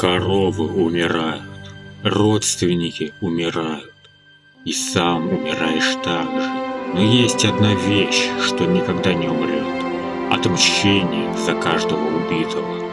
Коровы умирают, родственники умирают, и сам умираешь так же. Но есть одна вещь, что никогда не умрет. Отмщение за каждого убитого.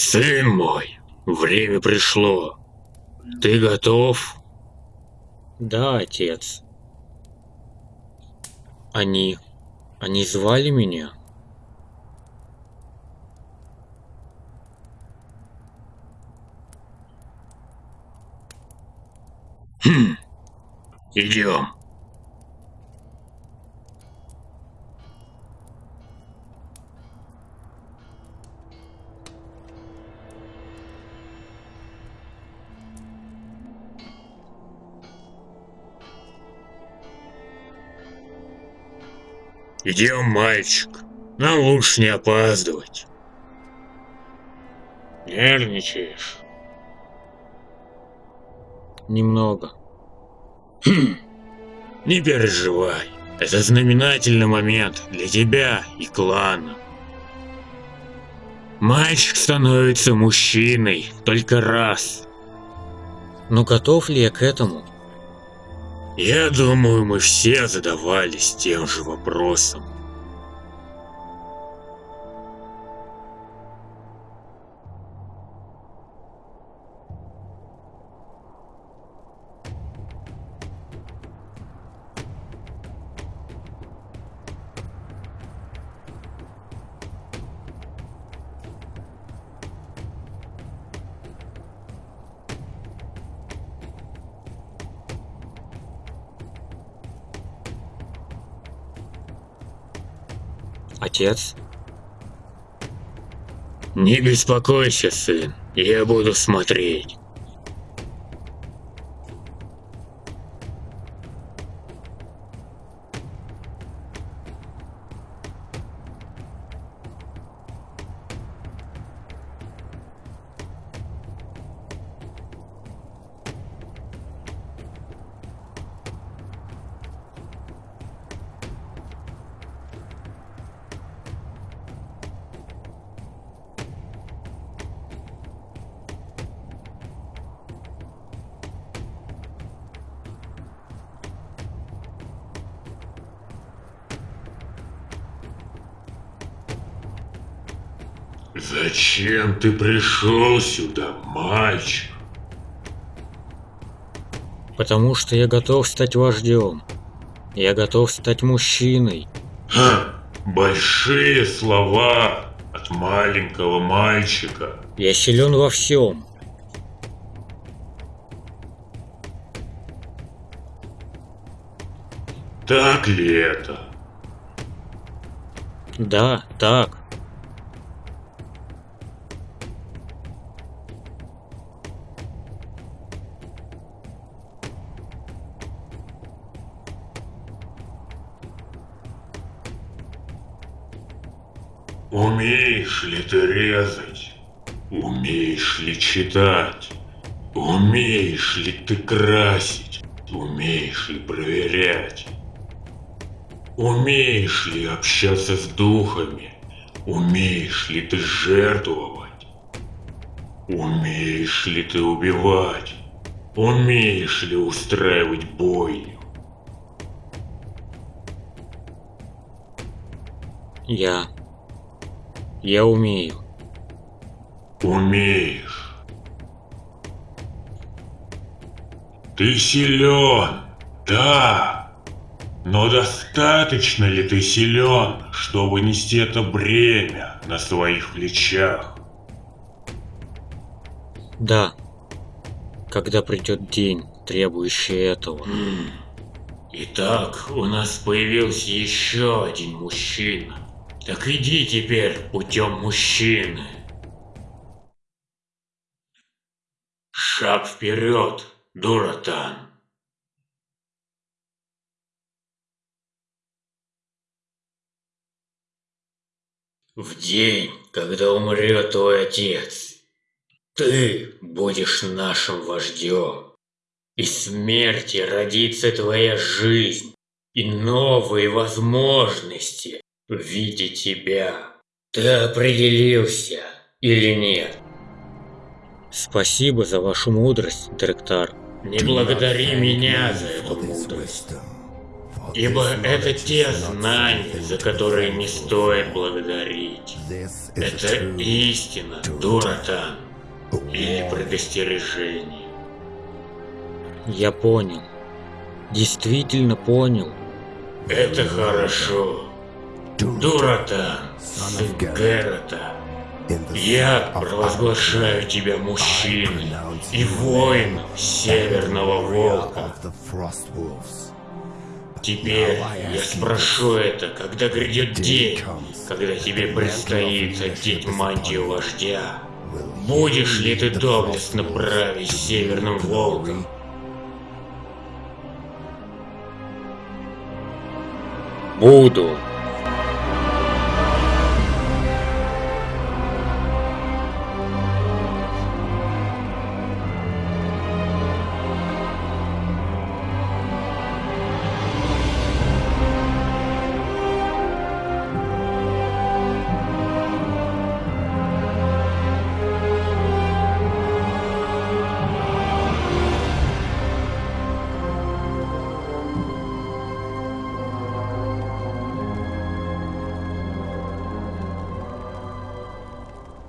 Сын мой, время пришло. Ты готов? Да, отец. Они... Они звали меня? Хм. Идем. Идем, мальчик. Нам лучше не опаздывать. Нервничаешь? Немного. Хм. Не переживай. Это знаменательный момент для тебя и клана. Мальчик становится мужчиной только раз. Но готов ли я к этому? Я думаю, мы все задавались тем же вопросом. Отец? Не беспокойся, сын. Я буду смотреть. Зачем ты пришел сюда, мальчик? Потому что я готов стать вождем. Я готов стать мужчиной. Ха, большие слова от маленького мальчика. Я силен во всем. Так ли это? Да, так. Умеешь ли ты резать? Умеешь ли читать? Умеешь ли ты красить? Умеешь ли проверять? Умеешь ли общаться с духами? Умеешь ли ты жертвовать? Умеешь ли ты убивать? Умеешь ли устраивать бойню? Я я умею. Умеешь. Ты силен, да. Но достаточно ли ты силен, чтобы нести это бремя на своих плечах? Да. Когда придет день, требующий этого. Итак, у нас появился еще один мужчина. Так иди теперь путем мужчины. Шаг вперед, Дуратан. В день, когда умрет твой отец, ты будешь нашим вождем. Из смерти родится твоя жизнь и новые возможности в виде тебя. Ты определился или нет? Спасибо за вашу мудрость, директор. Не благодари меня за эту мудрость. Ибо это те знания, за которые не стоит благодарить. Это истина, Дуратан. Или предостережение. Я понял. Действительно понял. Это хорошо. Дуратан, сын Герата. Я провозглашаю тебя мужчиной и воином Северного Волка. Теперь я спрошу это, когда грядет день, когда тебе предстоит одеть мантию вождя. Будешь ли ты доблестно править Северным Волком? Буду.